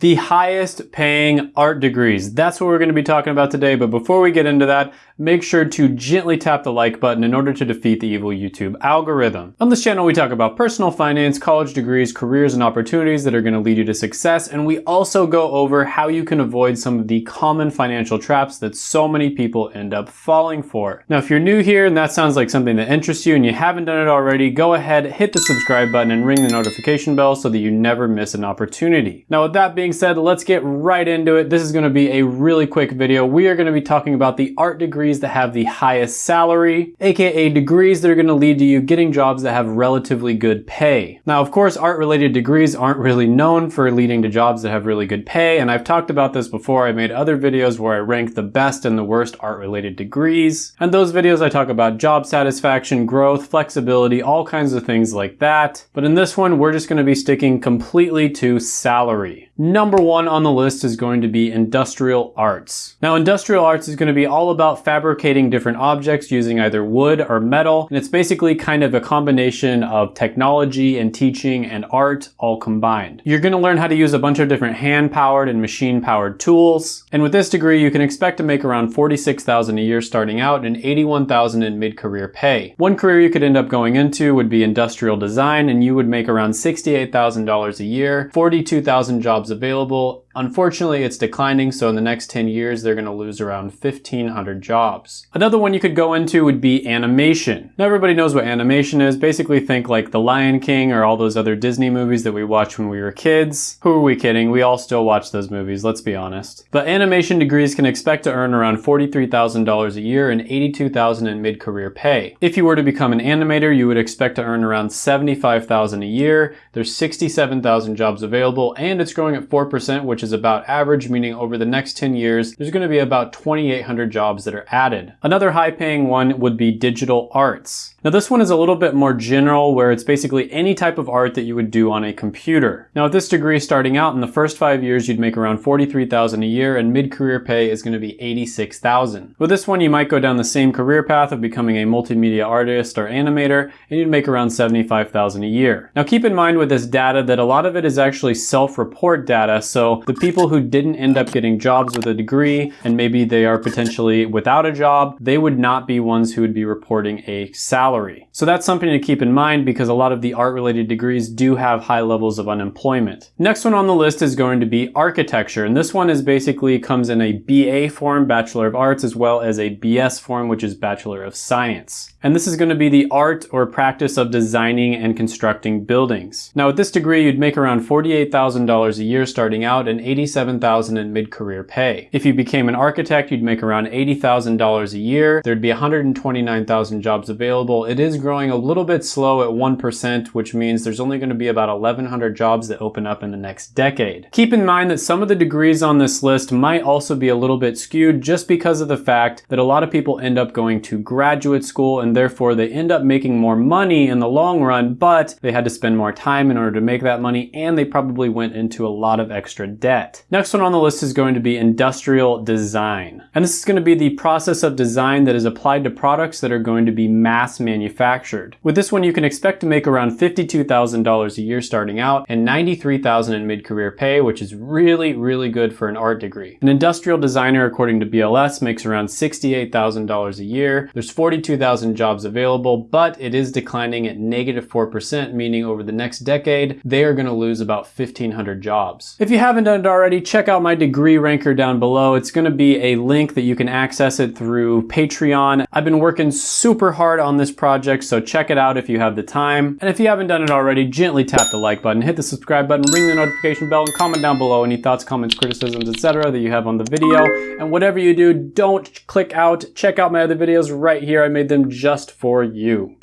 the highest paying art degrees. That's what we're going to be talking about today. But before we get into that, make sure to gently tap the like button in order to defeat the evil YouTube algorithm. On this channel, we talk about personal finance, college degrees, careers, and opportunities that are going to lead you to success. And we also go over how you can avoid some of the common financial traps that so many people end up falling for. Now, if you're new here and that sounds like something that interests you and you haven't done it already, go ahead, hit the subscribe button and ring the notification bell so that you never miss an opportunity. Now, with that being being said, let's get right into it. This is gonna be a really quick video. We are gonna be talking about the art degrees that have the highest salary, AKA degrees that are gonna lead to you getting jobs that have relatively good pay. Now, of course, art related degrees aren't really known for leading to jobs that have really good pay. And I've talked about this before. I made other videos where I rank the best and the worst art related degrees. And those videos I talk about job satisfaction, growth, flexibility, all kinds of things like that. But in this one, we're just gonna be sticking completely to salary. Number one on the list is going to be industrial arts. Now industrial arts is going to be all about fabricating different objects using either wood or metal and it's basically kind of a combination of technology and teaching and art all combined. You're going to learn how to use a bunch of different hand-powered and machine-powered tools and with this degree you can expect to make around 46,000 a year starting out and 81,000 in mid-career pay. One career you could end up going into would be industrial design and you would make around $68,000 a year, 42,000 jobs jobs available. Unfortunately, it's declining, so in the next 10 years, they're gonna lose around 1,500 jobs. Another one you could go into would be animation. Now everybody knows what animation is. Basically think like The Lion King or all those other Disney movies that we watched when we were kids. Who are we kidding? We all still watch those movies, let's be honest. But animation degrees can expect to earn around $43,000 a year and $82,000 in mid-career pay. If you were to become an animator, you would expect to earn around $75,000 a year. There's 67,000 jobs available and it's growing at 4%, which about average, meaning over the next 10 years, there's gonna be about 2,800 jobs that are added. Another high paying one would be digital arts. Now this one is a little bit more general where it's basically any type of art that you would do on a computer. Now with this degree starting out in the first five years you'd make around 43,000 a year and mid-career pay is going to be 86,000. With this one you might go down the same career path of becoming a multimedia artist or animator and you'd make around 75,000 a year. Now keep in mind with this data that a lot of it is actually self-report data so the people who didn't end up getting jobs with a degree and maybe they are potentially without a job they would not be ones who would be reporting a salary. So that's something to keep in mind because a lot of the art related degrees do have high levels of unemployment. Next one on the list is going to be architecture. And this one is basically comes in a BA form, Bachelor of Arts, as well as a BS form, which is Bachelor of Science. And this is going to be the art or practice of designing and constructing buildings. Now with this degree, you'd make around $48,000 a year starting out and 87,000 in mid-career pay. If you became an architect, you'd make around $80,000 a year. There'd be 129,000 jobs available it is growing a little bit slow at 1%, which means there's only going to be about 1,100 jobs that open up in the next decade. Keep in mind that some of the degrees on this list might also be a little bit skewed just because of the fact that a lot of people end up going to graduate school and therefore they end up making more money in the long run, but they had to spend more time in order to make that money and they probably went into a lot of extra debt. Next one on the list is going to be industrial design. And this is going to be the process of design that is applied to products that are going to be mass manufactured. With this one, you can expect to make around $52,000 a year starting out and $93,000 in mid-career pay, which is really, really good for an art degree. An industrial designer, according to BLS, makes around $68,000 a year. There's 42,000 jobs available, but it is declining at negative 4%, meaning over the next decade, they are gonna lose about 1,500 jobs. If you haven't already, check out my degree ranker down below. It's gonna be a link that you can access it through Patreon. I've been working super hard on this project, so check it out if you have the time. And if you haven't done it already, gently tap the like button, hit the subscribe button, ring the notification bell, and comment down below any thoughts, comments, criticisms, etc. that you have on the video. And whatever you do, don't click out. Check out my other videos right here. I made them just for you.